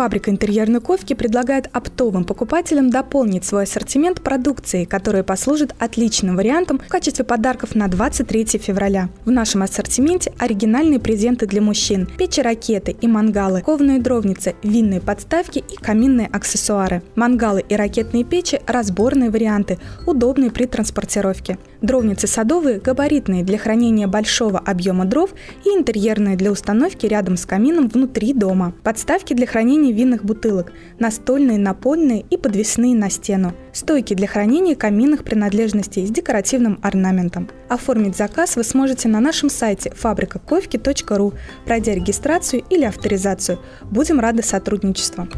Фабрика интерьерной ковки предлагает оптовым покупателям дополнить свой ассортимент продукцией, которая послужит отличным вариантом в качестве подарков на 23 февраля. В нашем ассортименте оригинальные презенты для мужчин, печи-ракеты и мангалы, ковные дровницы, винные подставки и каминные аксессуары. Мангалы и ракетные печи – разборные варианты, удобные при транспортировке. Дровницы садовые – габаритные для хранения большого объема дров и интерьерные для установки рядом с камином внутри дома. Подставки для хранения винных бутылок, настольные, напольные и подвесные на стену. Стойки для хранения каминных принадлежностей с декоративным орнаментом. Оформить заказ вы сможете на нашем сайте фабрикаковки.ру, пройдя регистрацию или авторизацию. Будем рады сотрудничеству.